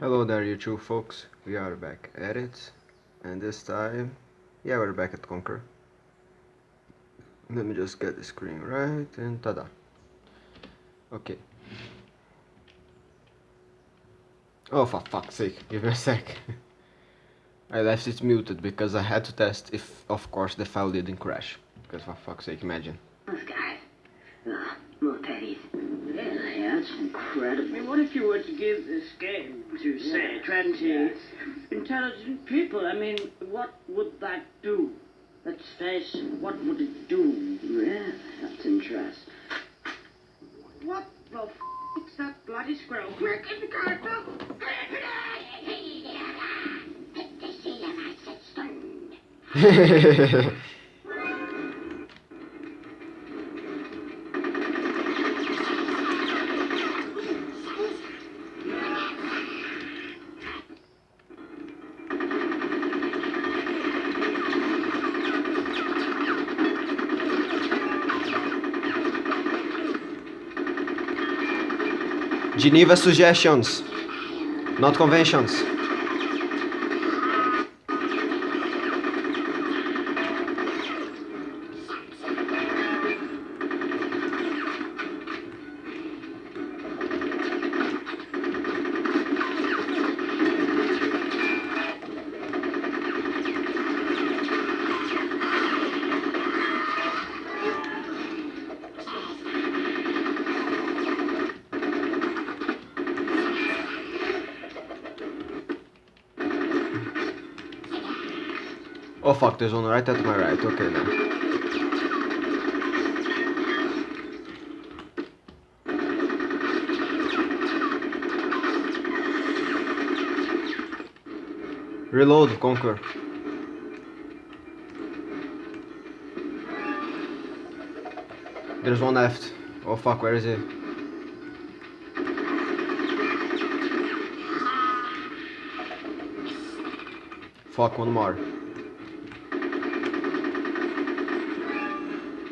Hello there YouTube folks, we are back at it and this time, yeah we're back at Conker. Let me just get the screen right and tada. Okay. Oh for fuck's sake, give me a sec. I left it muted because I had to test if of course the file didn't crash. Because for fuck's sake, imagine. That's incredible. I mean, what if you were to give this game to, say, Yes, 20 yes. intelligent people? I mean, what would that do? Let's face it, what would it do? Yeah, that's interesting. What the f*** is that bloody squirrel? Quick, in the car, go! Geneva suggestions, not conventions. Fuck, there's one right at my right, okay now. Reload, Conker. There's one left. Oh fuck, where is it? Fuck, one more.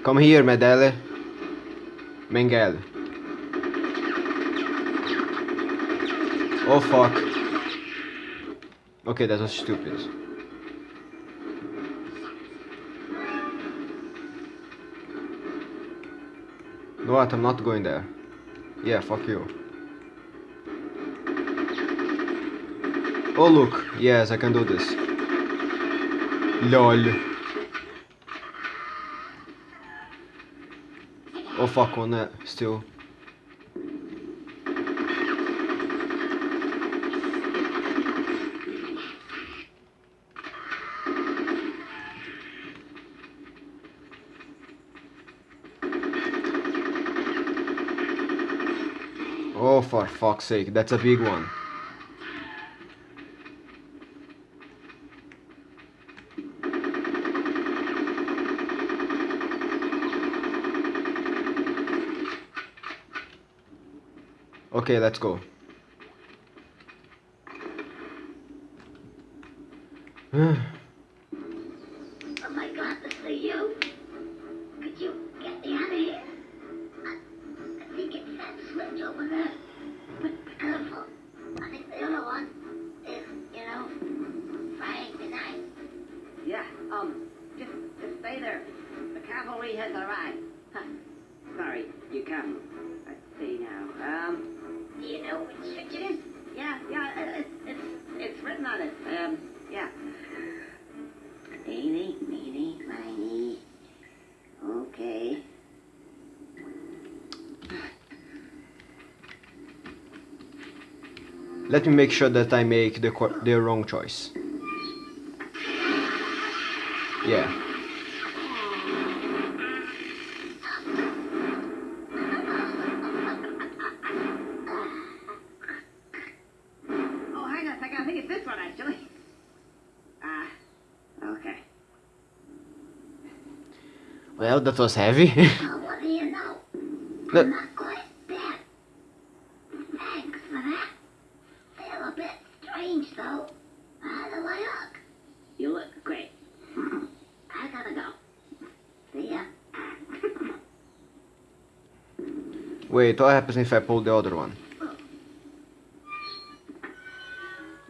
Come here, Medele. Mengele. Oh fuck. Okay, that was stupid. No, what? I'm not going there. Yeah, fuck you. Oh look, yes, I can do this. LOL. Oh fuck on that still. Oh for fuck's sake, that's a big one. Okay, let's go. me make sure that I make the the wrong choice. Yeah. Oh, hang on a second. I think it's this one, actually. Ah, okay. Well, that was heavy. Well, what do you know? Look. I'm not quite dead. Thanks for that. Feel a bit strange, though. How do I look? You look great. I gotta go. See ya. Wait, what happens if I pull the other one?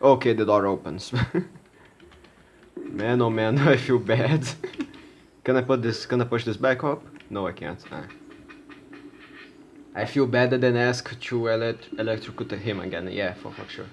Okay, the door opens. man, oh man, I feel bad. can I put this, can I push this back up? No, I can't. Ah. I feel better than ask to elect electrocute him again. Yeah, for fuck sure.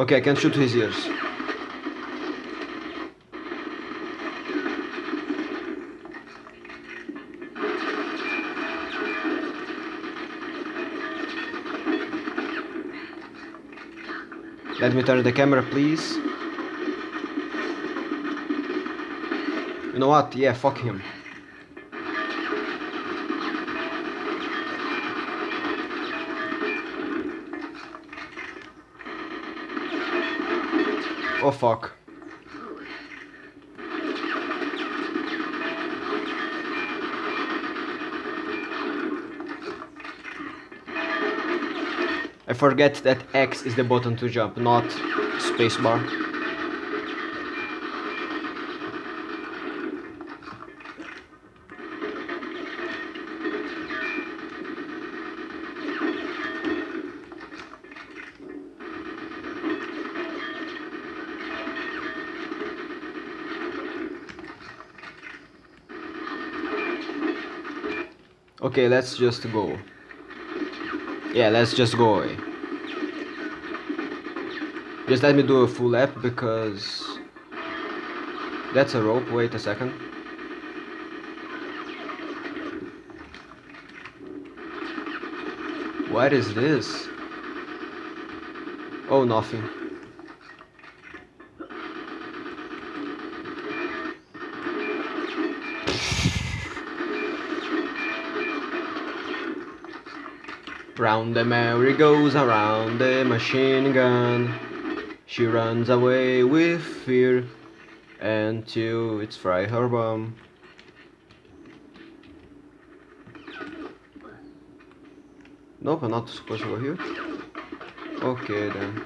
Okay, I can shoot his ears. Let me turn the camera, please. You know what? Yeah, fuck him. Oh fuck. I forget that X is the button to jump, not spacebar. Okay, let's just go. Yeah, let's just go away. Just let me do a full lap because that's a rope. Wait a second. What is this? Oh, nothing. Round the merry goes around the machine gun. She runs away with fear until it's fry her bum. Nope, I'm not supposed to go here. Okay then.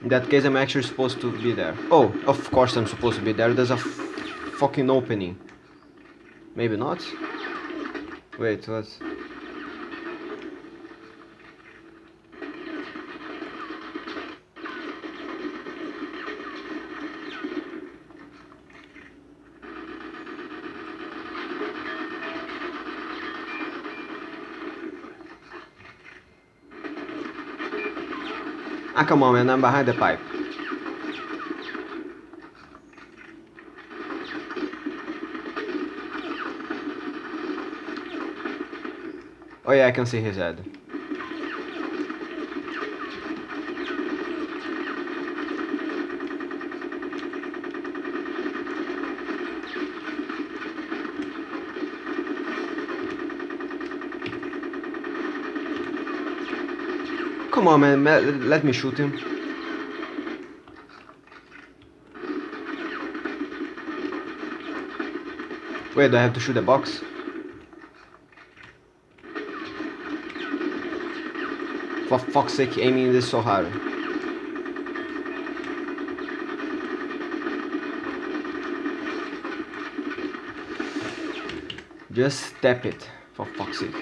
In that case, I'm actually supposed to be there. Oh, of course I'm supposed to be there. There's a fucking opening. Maybe not? Wait, what? Ah, come on, man, I'm behind the pipe. Oh yeah, I can see his head. Come on, man, let me shoot him. Wait, do I have to shoot the box? For fuck's sake, aiming this so hard. Just tap it, for fuck's sake.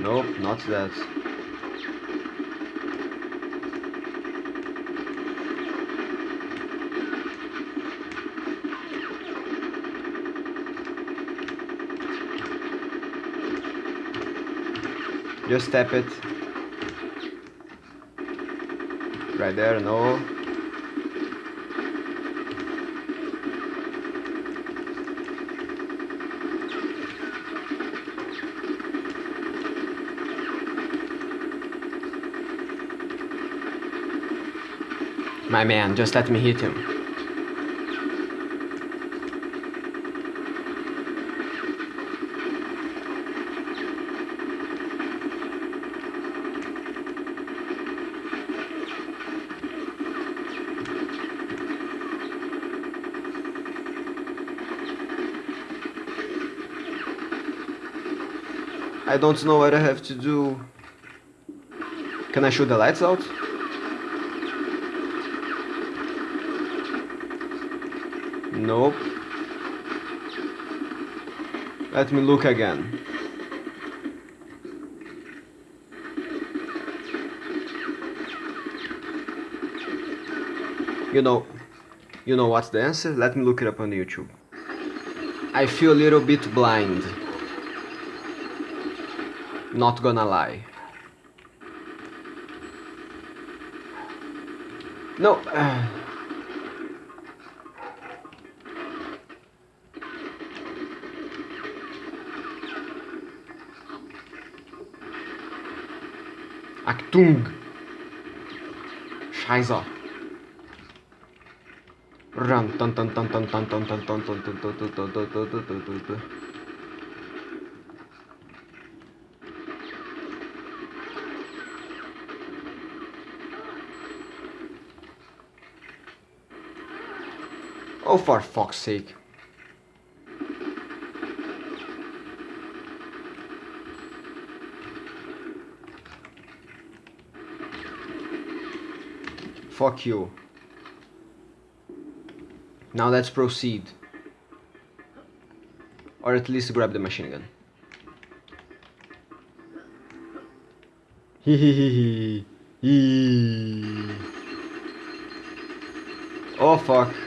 Nope, not that. Just tap it. Right there, no. My man, just let me hit him. I don't know what I have to do. Can I shoot the lights out? Nope. Let me look again. You know, you know what's the answer? Let me look it up on YouTube. I feel a little bit blind. Not gonna lie. No. Uh, Achtung! Scheiße! Run! Dun, dun, dun, dun, dun, dun, dun, dun, dun, dun, dun, dun, dun, dun, dun, dun, Oh, for fuck's sake. Fuck you. Now let's proceed. Or at least grab the machine gun. Hehehehe. Oh fuck.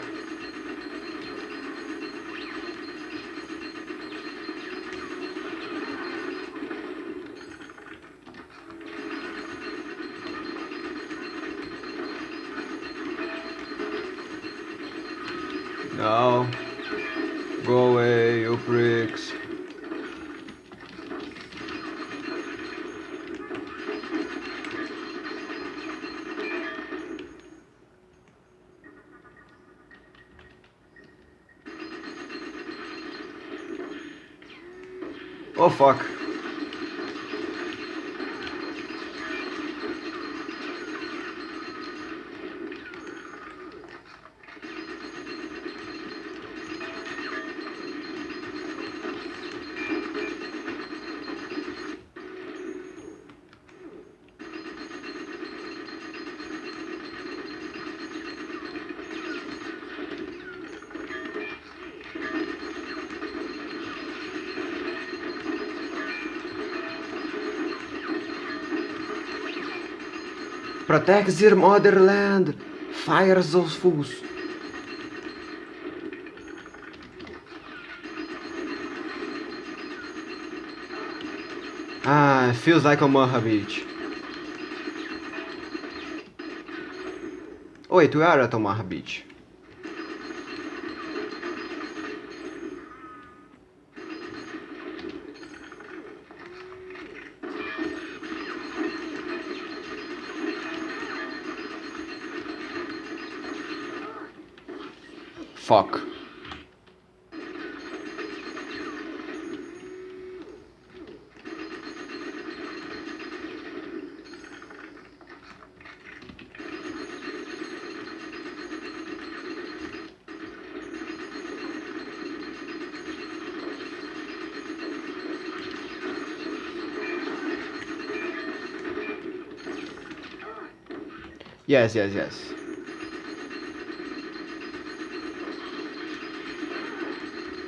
Fuck. Protect their motherland! Fire those fools! Ah, feels like Omaha Beach. Wait, we are at Omaha Beach. Fuck. Yes, yes, yes.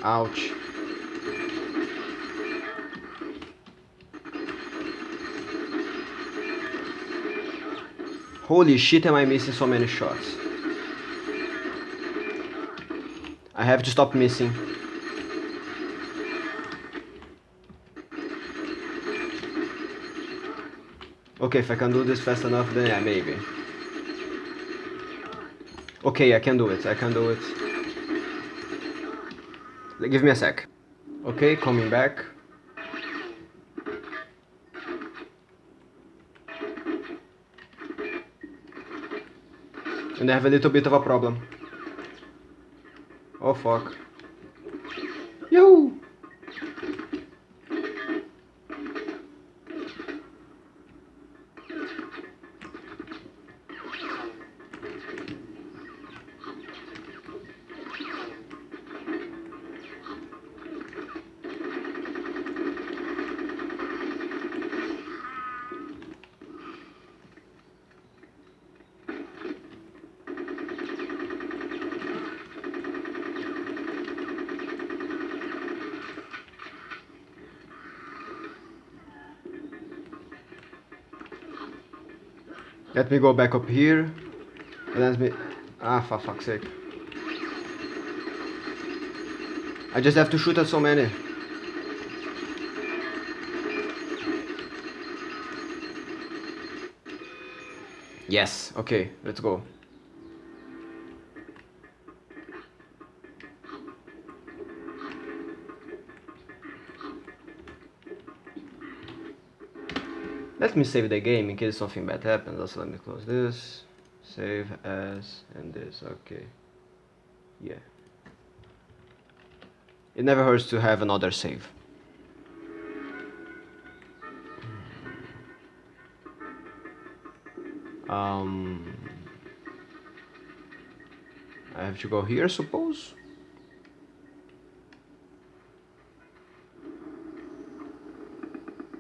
Ouch. Holy shit am I missing so many shots. I have to stop missing. Okay, if I can do this fast enough, then yeah, maybe. Okay, I can do it, I can do it. Give me a sec. Okay, coming back. And I have a little bit of a problem. Oh fuck. Yo! Let me go back up here. Let me... Ah, for fuck's sake. I just have to shoot at so many. Yes, okay, let's go. Let me save the game in case something bad happens. Also, let me close this. Save as and this. Okay. Yeah. It never hurts to have another save. Um, I have to go here, suppose.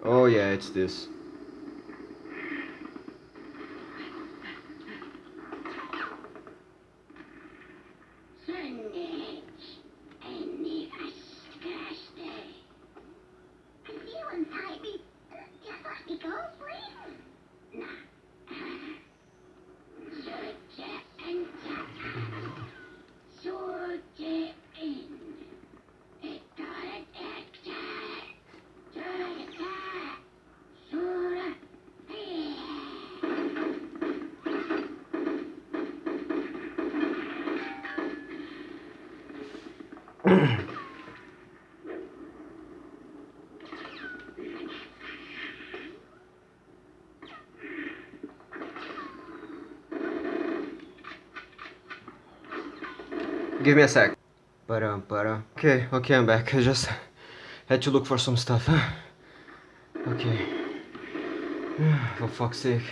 Oh yeah, it's this. Give me a sec. But um, but para. Okay, okay, I'm back. I just had to look for some stuff. Okay. For fuck's sake.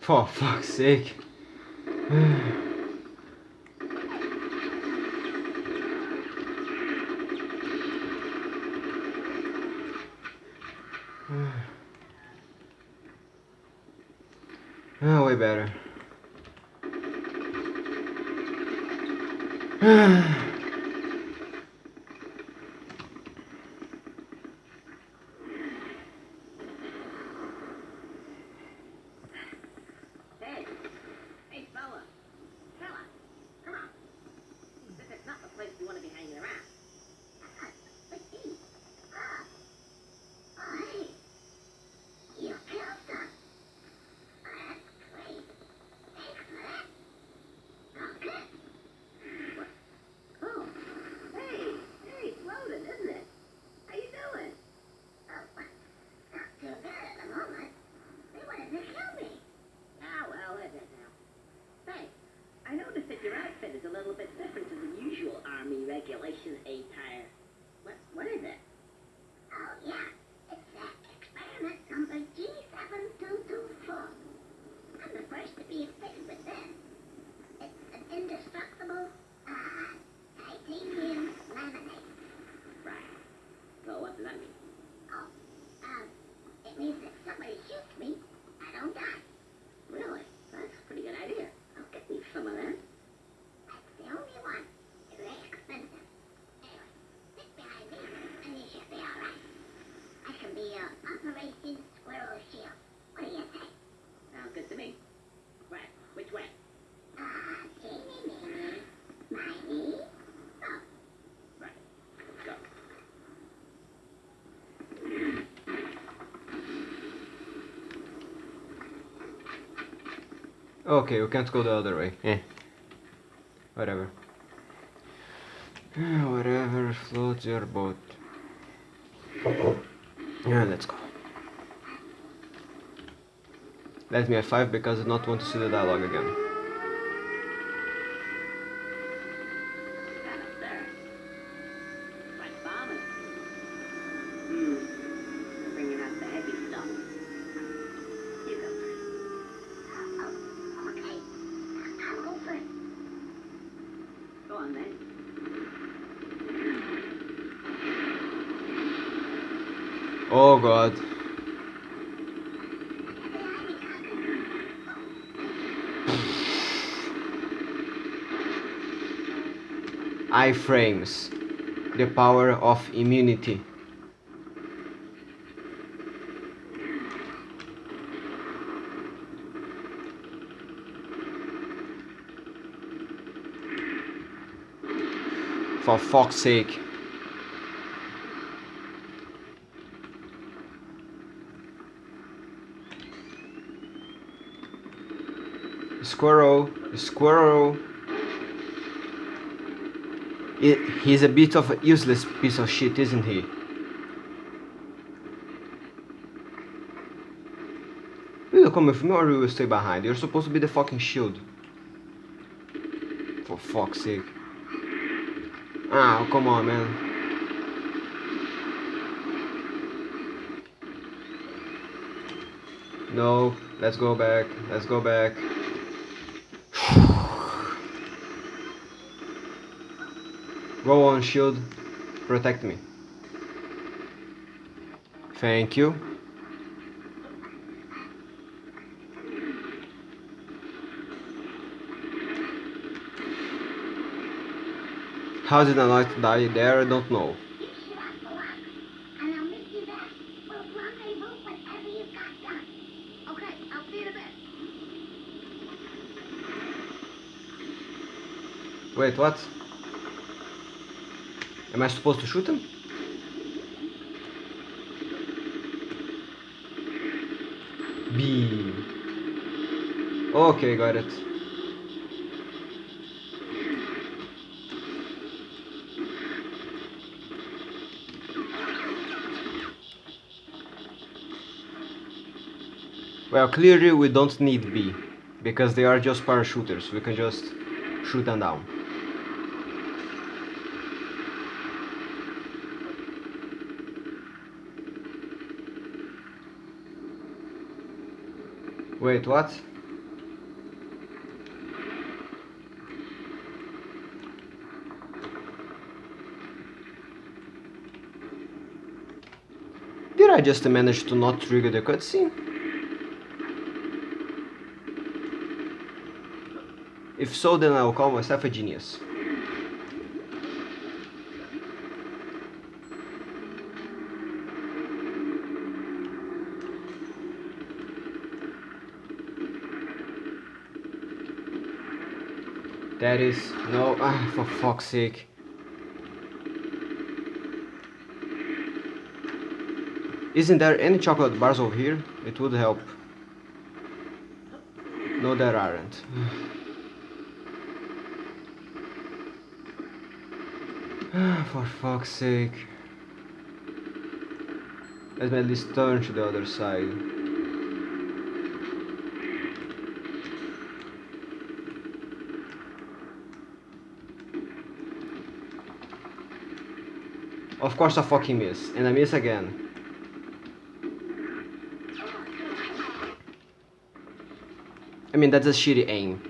For fuck's sake. Oh, way better. Hey, hey, fella. Fella, come on. This is not the place you want to be hanging around. But he. Ah. Oh, hey. You killed them. That's great. Thanks for that. Okay. Oh, hey, hey, it's Rodent, isn't it? How you doing? Oh, not too bad at the moment. They wanted to kill me. Ah, well, is it now? Hey, I noticed that your outfit is a little bit different to the usual Army regulation attire. What, what is it? Oh, yeah. It's that experiment number G7224. I'm the first to be fitted with this. It's an indestructible, uh, titanium laminate. Right. So what does that mean? Oh, um, it means that somebody shoots me, I don't die. Really? That's a pretty good idea. I'll get me some of that. That's the only one. It's very expensive. Anyway, stick behind me, and you should be alright. I can be your Operation Squirrel Shield. What do you say? Sounds good to me. Right, which way? Ah, teeny, meeny, miny. Oh, Right, let's go. Okay, we can't go the other way. Eh. Whatever. Whatever floats your boat. Yeah, let's go. Let me have five because I don't want to see the dialogue again. Oh god. Iframes. The power of immunity. For fuck's sake. Squirrel, squirrel. It, he's a bit of a useless piece of shit, isn't he? Will you come with me or will you stay behind? You're supposed to be the fucking shield. For fuck's sake. Ah, come on, man. No, let's go back. Let's go back. Go on, shield. Protect me. Thank you. How did I not die there? I don't know. Wait, what? Am I supposed to shoot him? B. Okay, got it. Well, clearly we don't need B, because they are just parachuters. We can just shoot them down. Wait, what? Did I just manage to not trigger the cutscene? If so, then I'll call myself a genius. That is no ah, for fuck's sake. Isn't there any chocolate bars over here? It would help. No, there aren't. For fuck's sake. Let me at least turn to the other side. Of course I fucking miss, and I miss again. I mean, that's a shitty aim.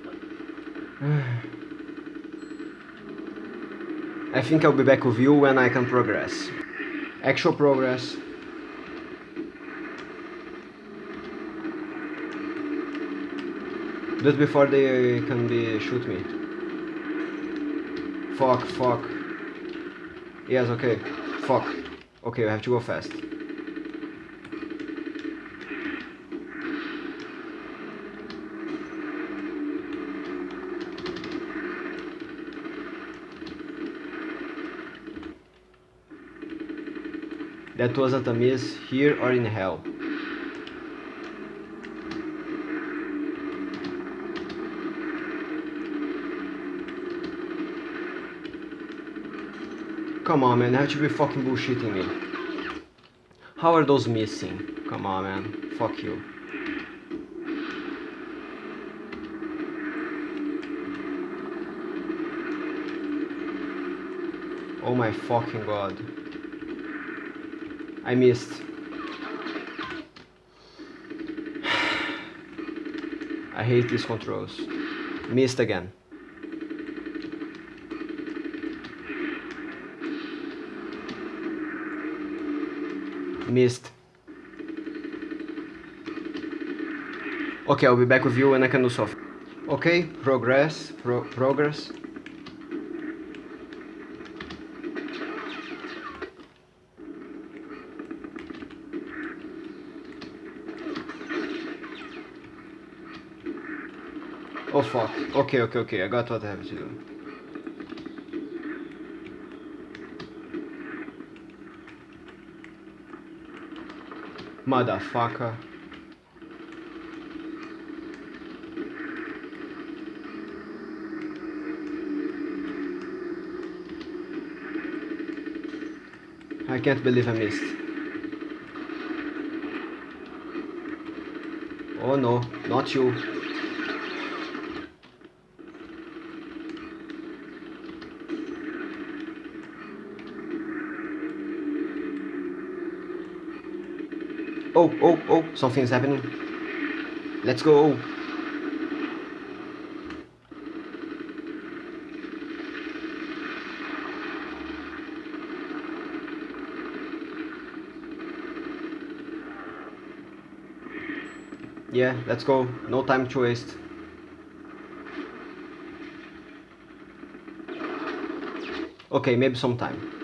I think I'll be back with you when I can progress. Actual progress. Just before they can be shoot me. Fuck, fuck. Yes, okay. Fuck. Okay, I have to go fast. That wasn't a miss here or in hell. Come on man, have to be fucking bullshitting me. How are those missing? Come on man, fuck you. Oh my fucking god. I missed. I hate these controls. Missed again. Missed. Okay, I'll be back with you when I can do soft. Okay, progress, pro progress. Oh fuck. Okay, okay, okay, I got what I have to do. Motherfucker. I can't believe I missed. Oh no, not you. Oh, oh, oh, something's happening. Let's go. Yeah, let's go. No time to waste. Okay, maybe some time.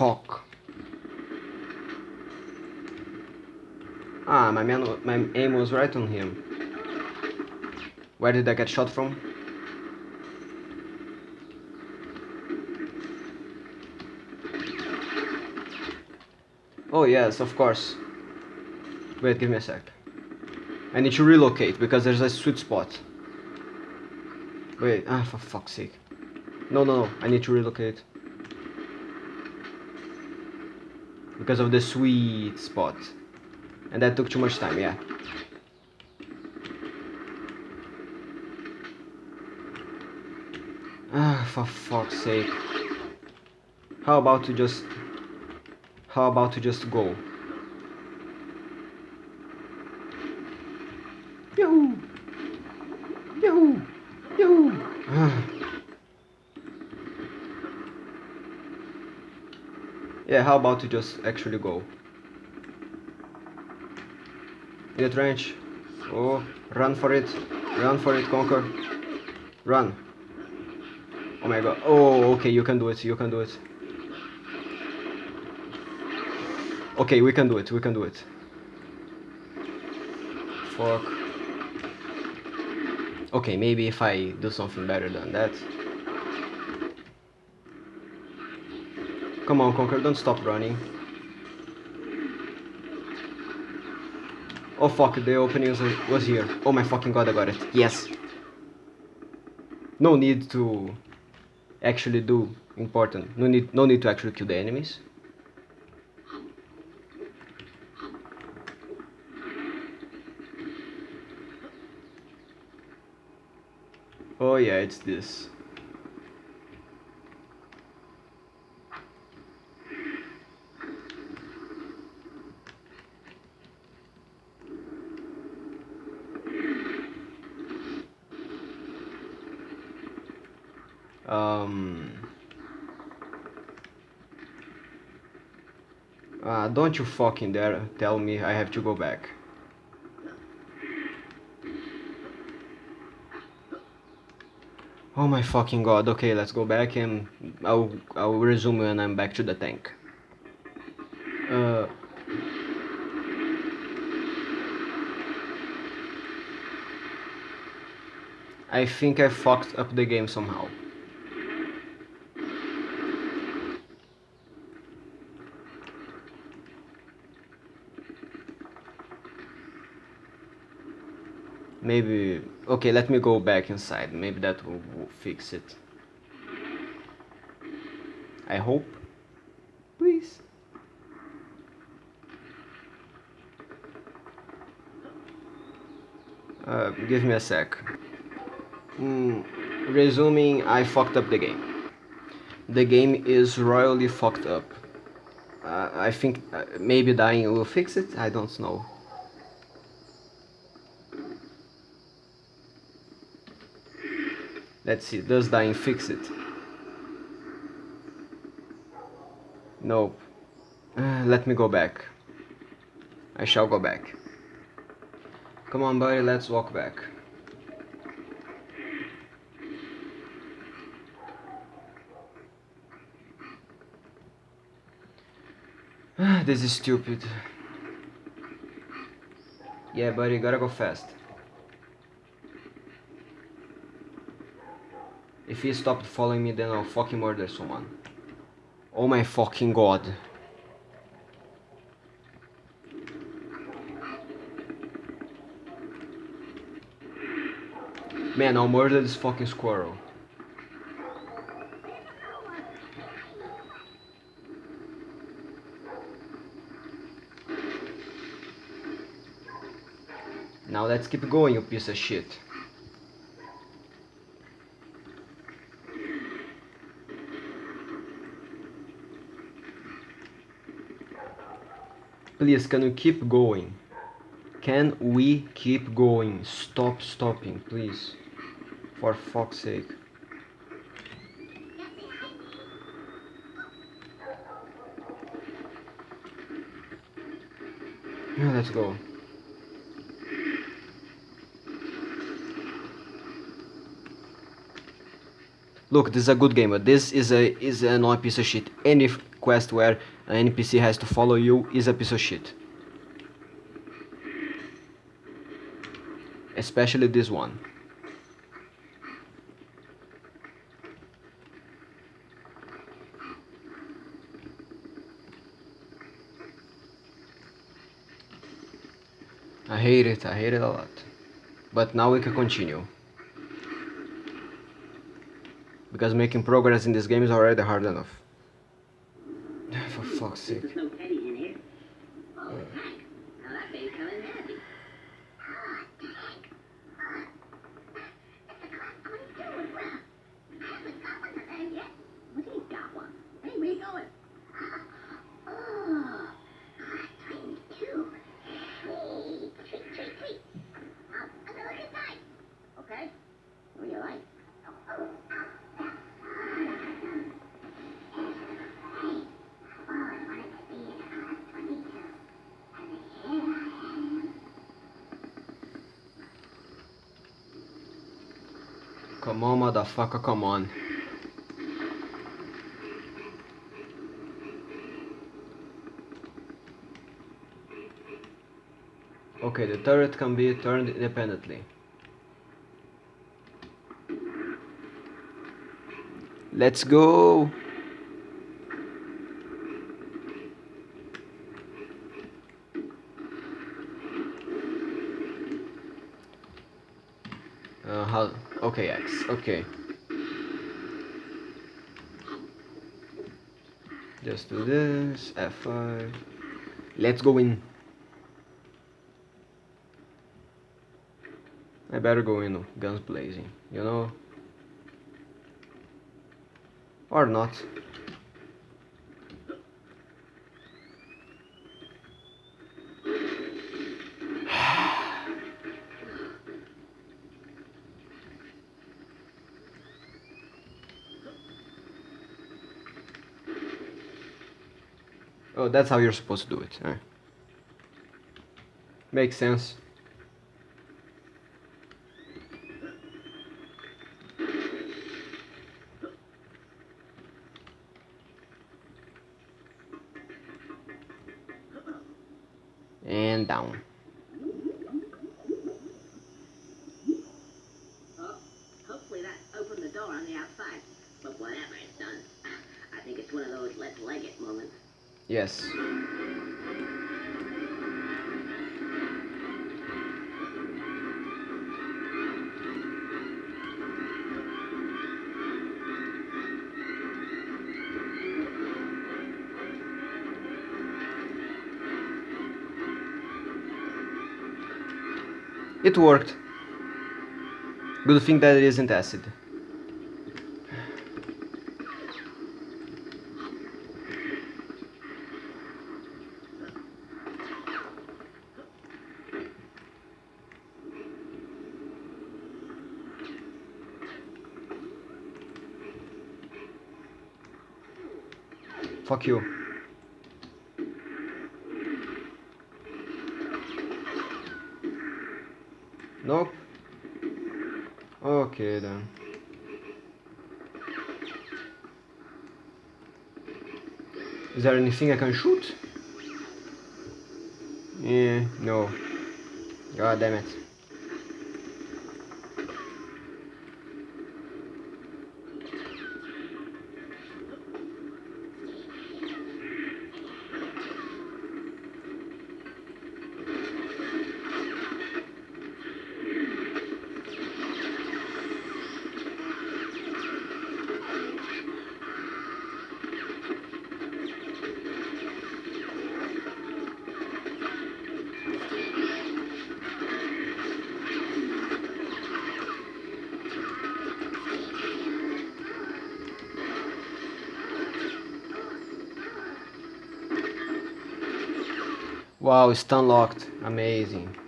Fuck. Ah, my aim was right on him. Where did I get shot from? Oh yes, of course. Wait, give me a sec. I need to relocate because there's a sweet spot. Wait, ah, for fuck's sake. No, no, no, I need to relocate. Because of the sweet spot. And that took too much time, yeah. Ah, for fuck's sake. How about to just... How about to just go? Yahoo! Yahoo! Yahoo! Ah. yeah, how about to just actually go? The trench. Oh, run for it. Run for it, Conker. Run. Oh my god. Oh, okay, you can do it. You can do it. Okay, we can do it. We can do it. Fuck. Okay, maybe if I do something better than that. Come on, Conker, don't stop running. Oh fuck, the opening was, here. Oh my fucking god, I got it. Yes. No need to actually do important. No need, no need to actually kill the enemies. Oh yeah, it's this. Um. Uh, don't you fucking dare tell me I have to go back. Oh my fucking god, okay, let's go back and I'll, I'll resume when I'm back to the tank. Uh, I think I fucked up the game somehow. Maybe... Okay, let me go back inside. Maybe that will, will fix it. I hope. Please. Uh, give me a sec. Mm, resuming, I fucked up the game. The game is royally fucked up. Uh, I think uh, maybe dying will fix it, I don't know. Let's see, does dying fix it? Nope. Uh, let me go back. I shall go back. Come on, buddy, let's walk back. this is stupid. Yeah, buddy, gotta go fast. If he stopped following me, then I'll fucking murder someone. Oh my fucking god. Man, I'll murder this fucking squirrel. Now let's keep going, you piece of shit. Please, can you keep going? Can we keep going? Stop stopping, please. For fuck's sake. Yeah, let's go. Look, this is a good game, but this is a is a annoying piece of shit. Any quest where an NPC has to follow you is a piece of shit. Especially this one. I hate it, I hate it a lot. But now we can continue. Because making progress in this game is already hard enough. For fuck's sake. There's no teddies in here. Oh, thank. Now that baby coming happy. Ah, Dick. Uh, it's a class I'm gonna do as well. I haven't got one of them yet. What do you got one? Hey, where you going? Oh, dreams too. Hey, treat, treat, treat. Um, I'm gonna look inside. Okay. What do you like? Oh, I wanted to be in class 22. And here I am. Come on, motherfucker, come on. Okay, the turret can be turned independently. Let's go! Uh, how? Okay. Just do this. F5. Let's go in. I better go in, guns blazing. You know? Or not. That's how you're supposed to do it. eh? Makes sense. And down. Hopefully that opened the door on the outside. But whatever it's done, I think it's one of those let's leg it moments. Yes. It worked. Good thing that it isn't acid. Fuck you. Nope. Okay then. Is there anything I can shoot? Yeah, no. God damn it. Wow, it's unlocked. Amazing.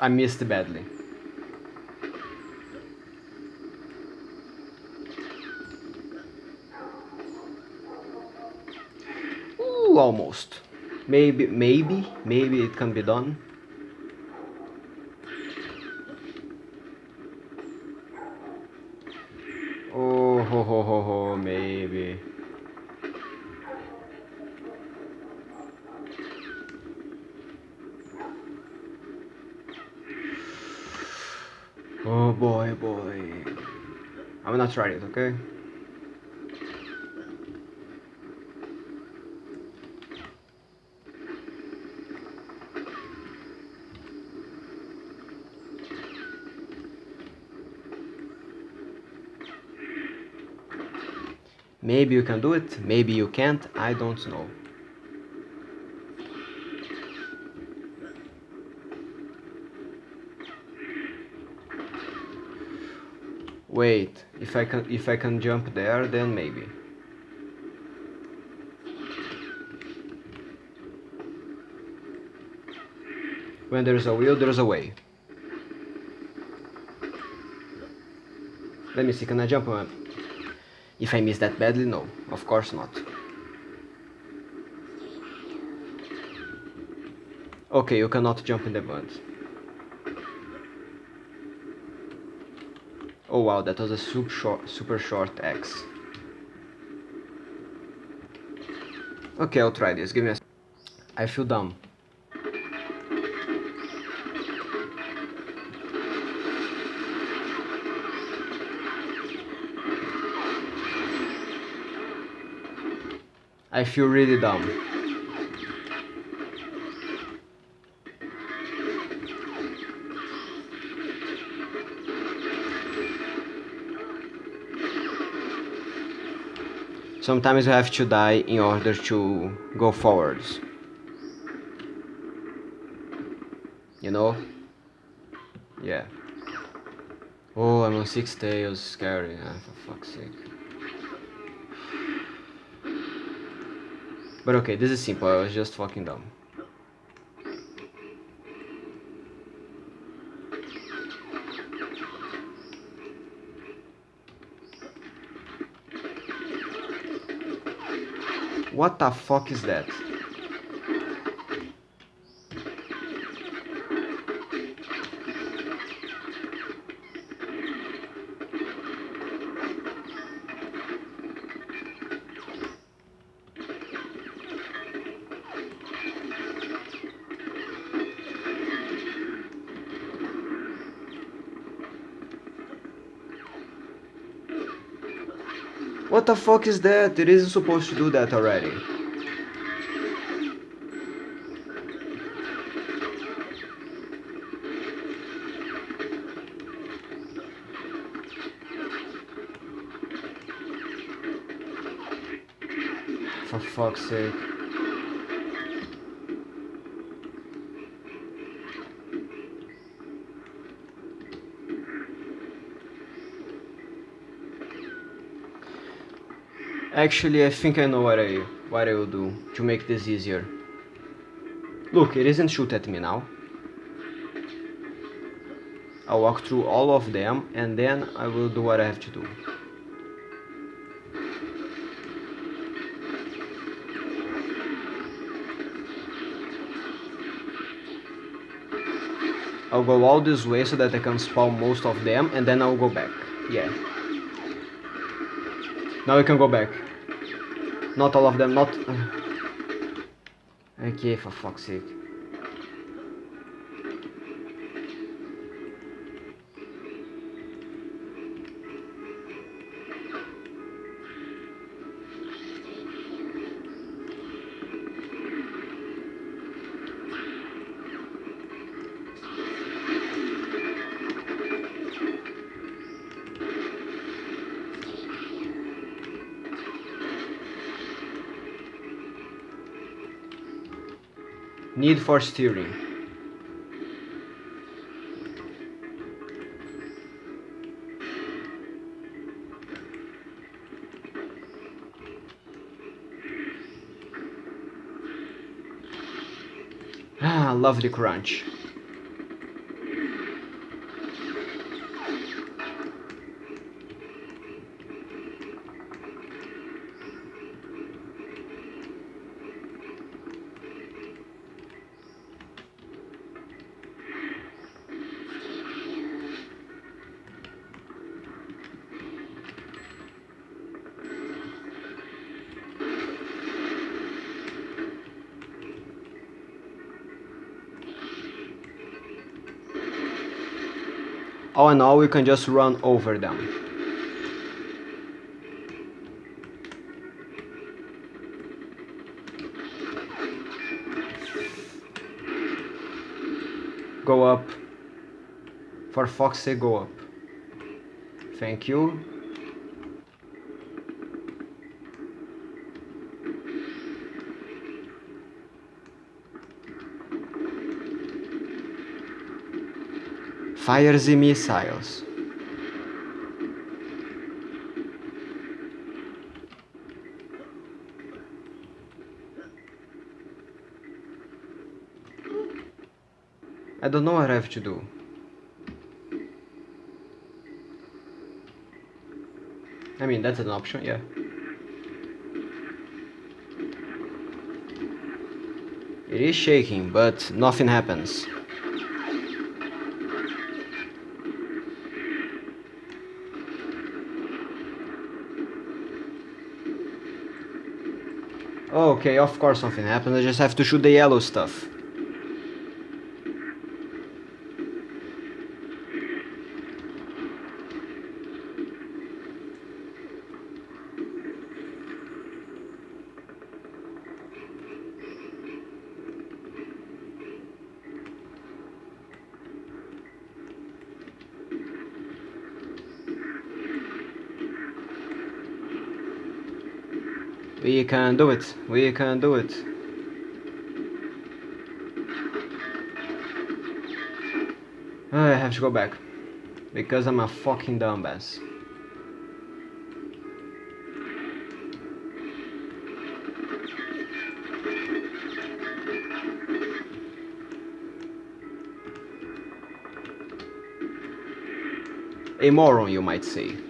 I missed badly. Almost. Maybe, maybe, maybe it can be done. Oh, ho, ho, ho, ho, maybe. Oh boy, boy. I'm gonna try it, okay? Maybe you can do it, maybe you can't, I don't know. Wait, if I can if I can jump there then maybe. When there's a will, there's a way. Let me see, can I jump on if I miss that badly? No, of course not. Okay, you cannot jump in the mud. Oh wow, that was a super short, super short X. Okay, I'll try this. Give me a. I feel dumb. I feel really dumb. Sometimes you have to die in order to go forwards. You know? Yeah. Oh, I'm on six tails, scary, ah, for fuck's sake. But okay, this is simple, I was just fucking dumb. What the fuck is that? The fuck is that? It isn't supposed to do that already. For fuck's sake. Actually, I think I know what I what I will do to make this easier. Look, it isn't shoot at me now. I'll walk through all of them and then I will do what I have to do. I'll go all this way so that I can spawn most of them and then I'll go back. Yeah. Now we can go back. Not all of them, not... okay, for fuck's sake. Need for steering. Ah, love the crunch. All in all, we can just run over them. Go up. For sake, go up. Thank you. Fire the missiles. I don't know what I have to do. I mean, that's an option, yeah. It is shaking, but nothing happens. Okay, of course something happened. I just have to shoot the yellow stuff. We can do it. We can do it. Oh, I have to go back. Because I'm a fucking dumbass. A moron, you might say.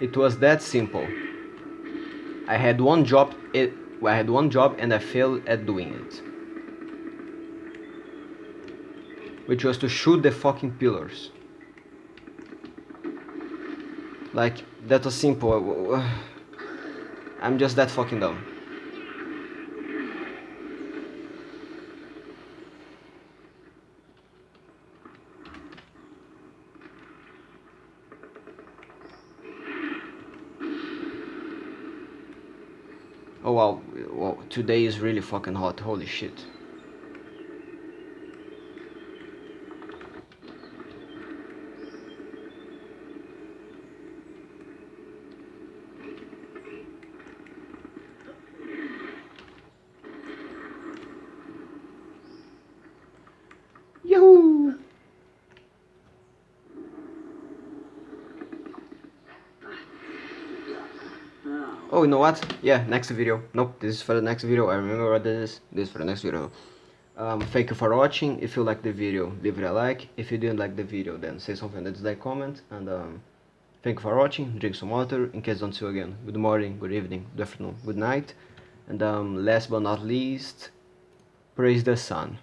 It was that simple. I had one job it, I had one job and I failed at doing it. Which was to shoot the fucking pillars. Like that was simple. I'm just that fucking dumb. Oh wow, wow, today is really fucking hot, holy shit. Know what? Yeah, next video. Nope, this is for the next video. I remember what this is. This is for the next video. Um, thank you for watching. If you like the video, leave it a like. If you didn't like the video, then say something in like comment. And um, thank you for watching. Drink some water. In case I don't see you again. Good morning, good evening, good afternoon, good night. And um, last but not least, praise the sun.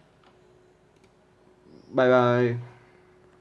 Bye bye.